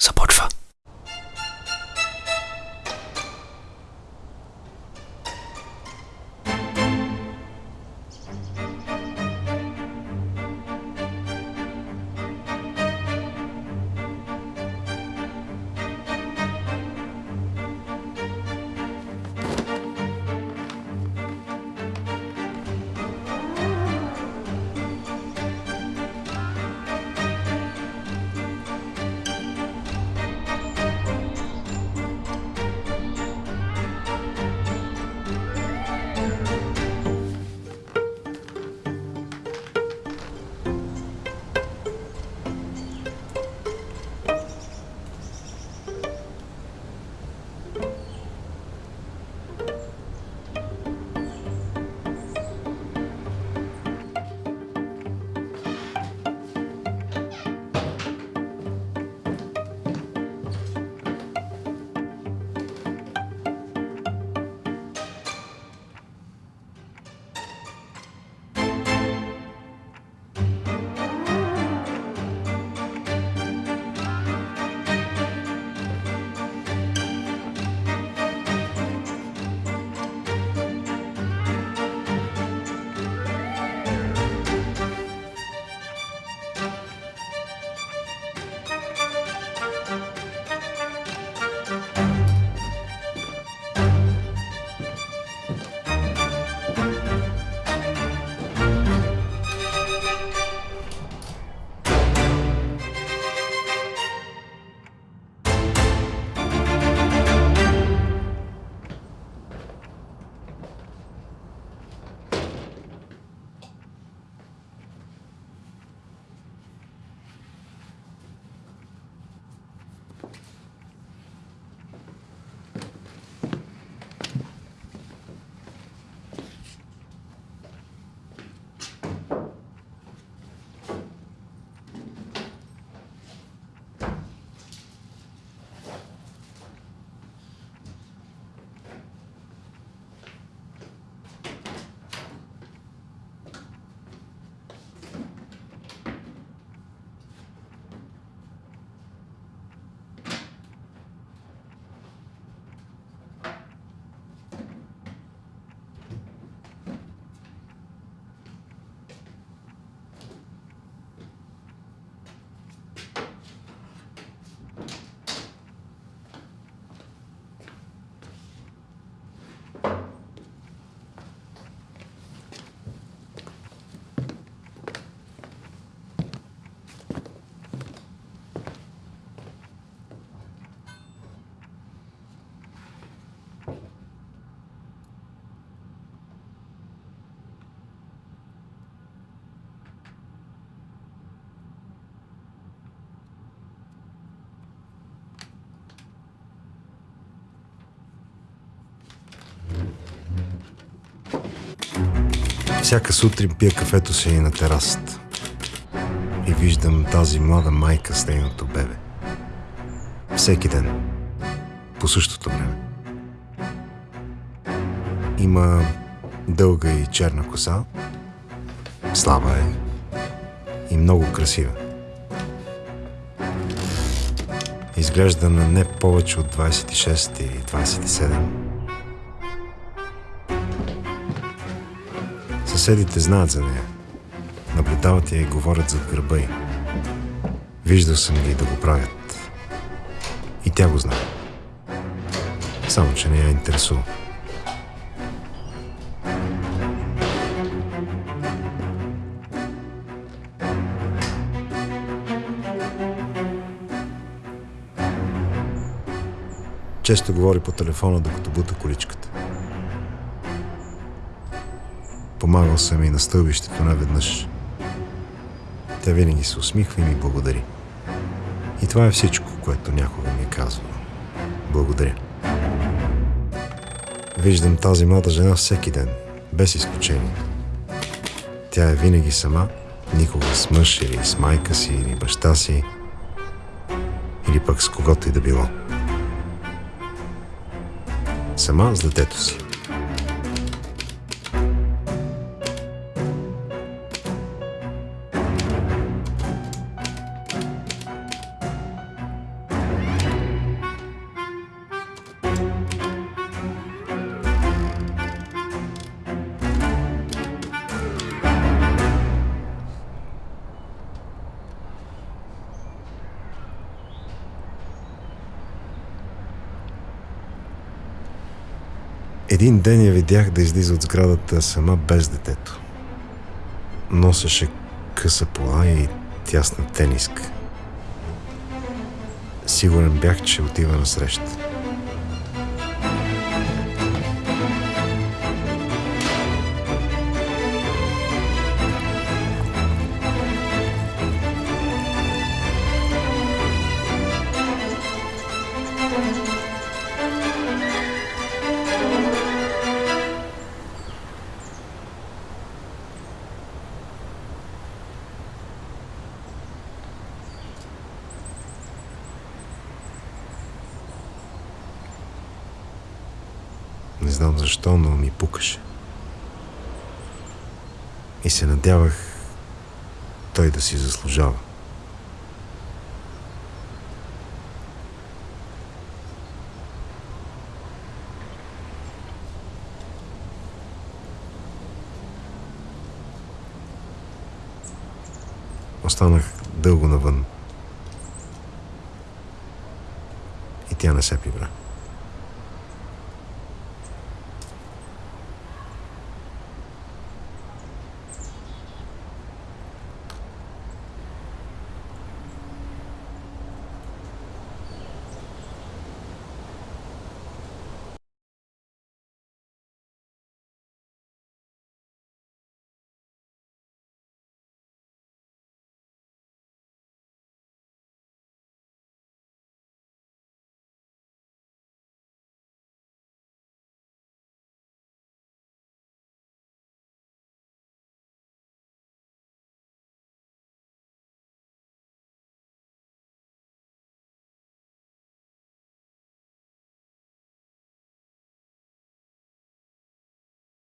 support for Всяка сутрин пия кафето си на терасата. И виждам тази млада майка с нейното бебе. Всеки ден. По същото време. Има дълга и черна коса. Слаба е. И много красива. Изглежда на не повече от 26 или 27. Съседите знаят за нея. Наблюдават я и говорят зад гърба й. Виждал съм ги да го правят. И тя го знае. Само, че не я интересува. Често говори по телефона, докато бута количката. Помагал съм и на стълбището наведнъж. Тя винаги се усмихва и ми благодари. И това е всичко, което някога ми е казвала. Благодаря. Виждам тази млада жена всеки ден, без изключение. Тя е винаги сама, никога с мъж или с майка си или баща си, или пък с когото и да било. Сама с детето си. Един ден я видях да излиза от сградата сама без детето. Носеше къса полая и тясна тениска. Сигурен бях, че отива на среща. Не знам защо, но ми пукаше. И се надявах той да си заслужава. Останах дълго навън. И тя не се прибра.